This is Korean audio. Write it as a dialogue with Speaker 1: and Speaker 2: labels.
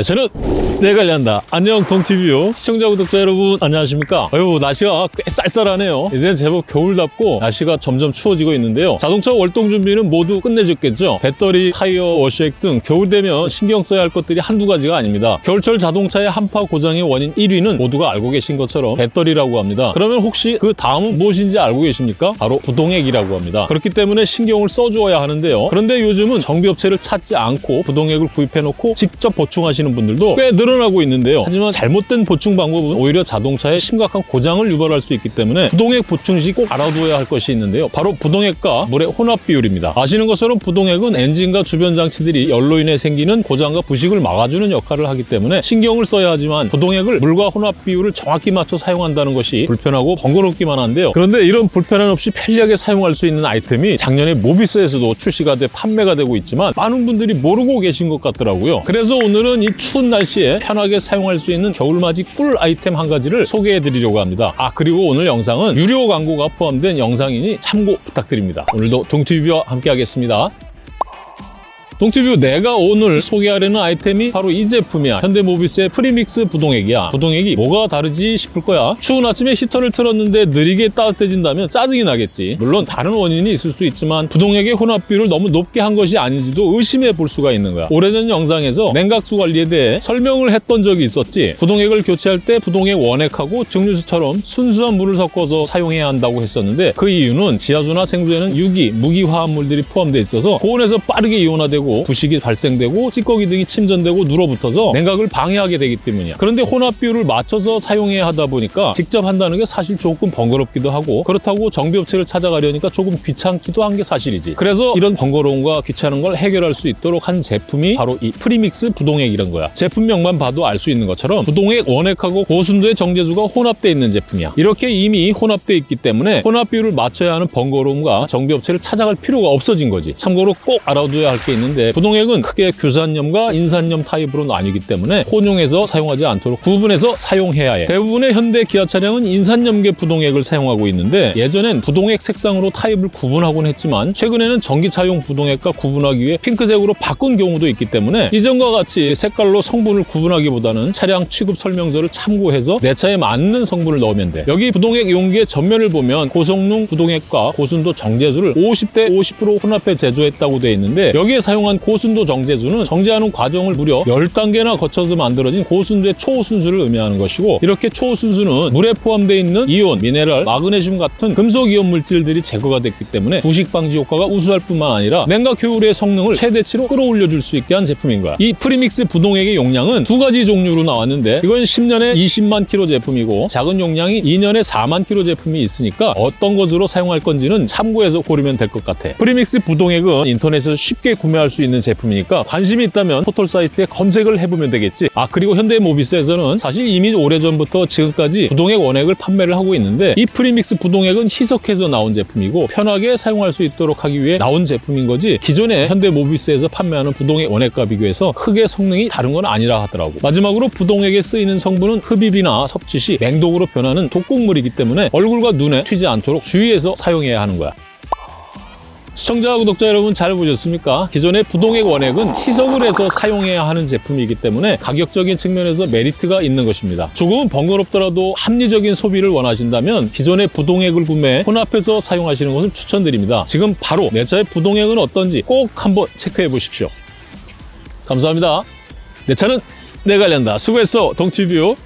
Speaker 1: 네, 저는 내 관리한다. 안녕 동티뷰 시청자 구독자 여러분 안녕하십니까? 아유 날씨가 꽤 쌀쌀하네요. 이제는 제법 겨울답고 날씨가 점점 추워지고 있는데요. 자동차 월동 준비는 모두 끝내줬겠죠. 배터리, 타이어, 워시액 등 겨울 되면 신경 써야 할 것들이 한두 가지가 아닙니다. 겨울철 자동차의 한파 고장의 원인 1위는 모두가 알고 계신 것처럼 배터리라고 합니다. 그러면 혹시 그 다음은 무엇인지 알고 계십니까? 바로 부동액이라고 합니다. 그렇기 때문에 신경을 써주어야 하는데요. 그런데 요즘은 정비업체를 찾지 않고 부동액을 구입해놓고 직접 보충하시는 분들도 꽤 늘어나고 있는데요. 하지만 잘못된 보충 방법은 오히려 자동차에 심각한 고장을 유발할 수 있기 때문에 부동액 보충 시 꼭 알아두어야 할 것이 있는데요. 바로 부동액과 물의 혼합 비율입니다. 아시는 것처럼 부동액은 엔진과 주변 장치들이 열로 인해 생기는 고장과 부식을 막아주는 역할을 하기 때문에 신경을 써야 하지만 부동액을 물과 혼합 비율을 정확히 맞춰 사용한다는 것이 불편하고 번거롭기만 한데요. 그런데 이런 불편함 없이 편리하게 사용할 수 있는 아이템이 작년에 모비스에서도 출시가 돼 판매가 되고 있지만 많은 분들이 모르고 계신 것 같더라고요. 그래서 오늘은 이 추운 날씨에 편하게 사용할 수 있는 겨울맞이 꿀 아이템 한 가지를 소개해 드리려고 합니다. 아 그리고 오늘 영상은 유료 광고가 포함된 영상이니 참고 부탁드립니다. 오늘도 동티뷰와 함께 하겠습니다. 동티뷰 내가 오늘 소개하려는 아이템이 바로 이 제품이야. 현대모비스의 premix 부동액이야. 부동액이 뭐가 다르지 싶을 거야. 추운 아침에 히터를 틀었는데 느리게 따뜻해진다면 짜증이 나겠지. 물론 다른 원인이 있을 수 있지만 부동액의 혼합비율을 너무 높게 한 것이 아닌지도 의심해 볼 수가 있는 거야. 오래전 영상에서 냉각수 관리에 대해 설명을 했던 적이 있었지. 부동액을 교체할 때 부동액 원액하고 증류수처럼 순수한 물을 섞어서 사용해야 한다고 했었는데 그 이유는 지하수나 생수에는 유기, 무기 화합물들이 포함되어 있어서 고온에서 빠르게 이온화되고 부식이 발생되고 찌꺼기 등이 침전되고 눌어붙어서 냉각을 방해하게 되기 때문이야. 그런데 혼합 비율을 맞춰서 사용해야 하다 보니까 직접 한다는 게 사실 조금 번거롭기도 하고 그렇다고 정비업체를 찾아가려니까 조금 귀찮기도 한 게 사실이지. 그래서 이런 번거로움과 귀찮은 걸 해결할 수 있도록 한 제품이 바로 이 프리믹스 부동액이란 거야. 제품명만 봐도 알 수 있는 것처럼 부동액 원액하고 고순도의 정제수가 혼합되어 있는 제품이야. 이렇게 이미 혼합되어 있기 때문에 혼합 비율을 맞춰야 하는 번거로움과 정비업체를 찾아갈 필요가 없어진 거지. 참고로 꼭 알아둬야 할 게 있는데 부동액은 크게 규산염과 인산염 타입으로 나뉘기 때문에 혼용해서 사용하지 않도록 구분해서 사용해야 해. 대부분의 현대 기아 차량은 인산염계 부동액을 사용하고 있는데 예전엔 부동액 색상으로 타입을 구분하곤 했지만 최근에는 전기차용 부동액과 구분하기 위해 핑크색으로 바꾼 경우도 있기 때문에 이전과 같이 색깔로 성분을 구분하기보다는 차량 취급 설명서를 참고해서 내 차에 맞는 성분을 넣으면 돼. 여기 부동액 용기의 전면을 보면 고성능 부동액과 고순도 정제수를 50대 50% 혼합해 제조했다고 되어 있는데 여기에 사용한 고순도 정제수는 정제하는 과정을 무려 10단계나 거쳐서 만들어진 고순도의 초순수를 의미하는 것이고 이렇게 초순수는 물에 포함되어 있는 이온, 미네랄, 마그네슘 같은 금속 이온 물질들이 제거가 됐기 때문에 부식 방지 효과가 우수할 뿐만 아니라 냉각 효율의 성능을 최대치로 끌어올려줄 수 있게 한 제품인 거야. 이 프리믹스 부동액의 용량은 두 가지 종류로 나왔는데 이건 10년에 20만 킬로 제품이고 작은 용량이 2년에 4만 킬로 제품이 있으니까 어떤 것으로 사용할 건지는 참고해서 고르면 될 것 같아. 프리믹스 부동액은 인터넷에서 쉽게 구매할 수 있는 제품이니까 관심이 있다면 포털 사이트에 검색을 해보면 되겠지. 아 그리고 현대모비스에서는 사실 이미 오래전부터 지금까지 부동액 원액을 판매를 하고 있는데 이 프리믹스 부동액은 희석해서 나온 제품이고 편하게 사용할 수 있도록 하기 위해 나온 제품인 거지 기존에 현대모비스에서 판매하는 부동액 원액과 비교해서 크게 성능이 다른 건 아니라 하더라고. 마지막으로 부동액에 쓰이는 성분은 흡입이나 섭취 시 맹독으로 변하는 독극물이기 때문에 얼굴과 눈에 튀지 않도록 주의해서 사용해야 하는 거야. 시청자, 구독자 여러분 잘 보셨습니까? 기존의 부동액 원액은 희석을 해서 사용해야 하는 제품이기 때문에 가격적인 측면에서 메리트가 있는 것입니다. 조금은 번거롭더라도 합리적인 소비를 원하신다면 기존의 부동액을 구매해 혼합해서 사용하시는 것을 추천드립니다. 지금 바로 내 차의 부동액은 어떤지 꼭 한번 체크해 보십시오. 감사합니다. 내 차는 내가 관련다. 수고했어, 동티뷰.